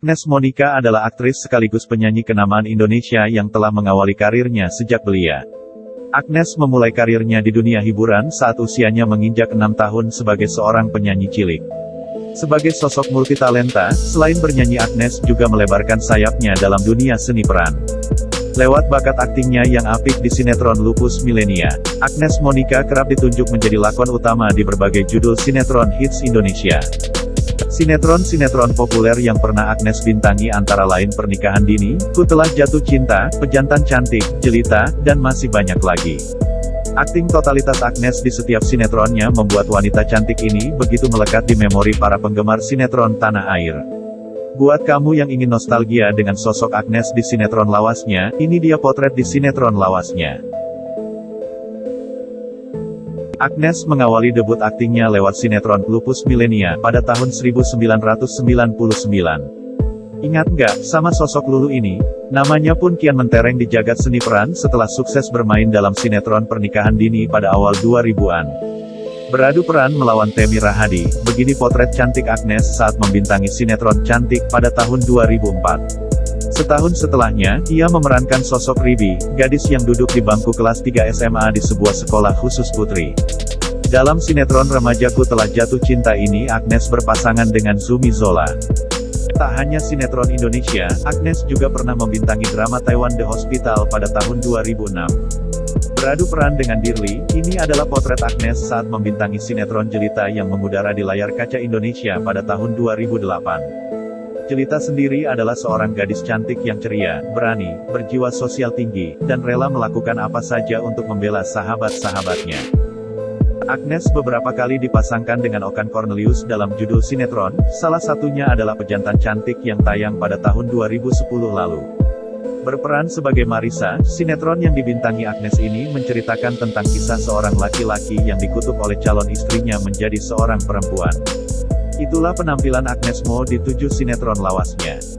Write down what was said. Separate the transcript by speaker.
Speaker 1: Agnes Monica adalah aktris sekaligus penyanyi kenamaan Indonesia yang telah mengawali karirnya sejak belia. Agnes memulai karirnya di dunia hiburan saat usianya menginjak enam tahun sebagai seorang penyanyi cilik. Sebagai sosok multitalenta, selain bernyanyi Agnes juga melebarkan sayapnya dalam dunia seni peran. Lewat bakat aktingnya yang apik di sinetron Lupus Milenia, Agnes Monica kerap ditunjuk menjadi lakon utama di berbagai judul sinetron hits Indonesia. Sinetron-sinetron populer yang pernah Agnes bintangi antara lain Pernikahan Dini, Ku Telah Jatuh Cinta, Pejantan Cantik, Jelita, dan masih banyak lagi. Akting totalitas Agnes di setiap sinetronnya membuat wanita cantik ini begitu melekat di memori para penggemar sinetron tanah air. Buat kamu yang ingin nostalgia dengan sosok Agnes di sinetron lawasnya, ini dia potret di sinetron lawasnya. Agnes mengawali debut aktingnya lewat sinetron Lupus Milenia pada tahun 1999. Ingat nggak, sama sosok Lulu ini? Namanya pun kian mentereng di jagat seni peran setelah sukses bermain dalam sinetron Pernikahan Dini pada awal 2000-an. Beradu peran melawan Temi Rahadi, begini potret cantik Agnes saat membintangi sinetron Cantik pada tahun 2004. Setahun setelahnya, ia memerankan sosok Ribi, gadis yang duduk di bangku kelas 3 SMA di sebuah sekolah khusus putri. Dalam sinetron remajaku telah jatuh cinta ini Agnes berpasangan dengan Zumi Zola. Tak hanya sinetron Indonesia, Agnes juga pernah membintangi drama Taiwan The Hospital pada tahun 2006. Beradu peran dengan Dirli, ini adalah potret Agnes saat membintangi sinetron jelita yang mengudara di layar kaca Indonesia pada tahun 2008. Jelita sendiri adalah seorang gadis cantik yang ceria, berani, berjiwa sosial tinggi, dan rela melakukan apa saja untuk membela sahabat-sahabatnya. Agnes beberapa kali dipasangkan dengan Okan Cornelius dalam judul sinetron, salah satunya adalah Pejantan Cantik yang tayang pada tahun 2010 lalu. Berperan sebagai Marisa, sinetron yang dibintangi Agnes ini menceritakan tentang kisah seorang laki-laki yang dikutuk oleh calon istrinya menjadi seorang perempuan. Itulah penampilan Agnes Mo di tujuh sinetron lawasnya.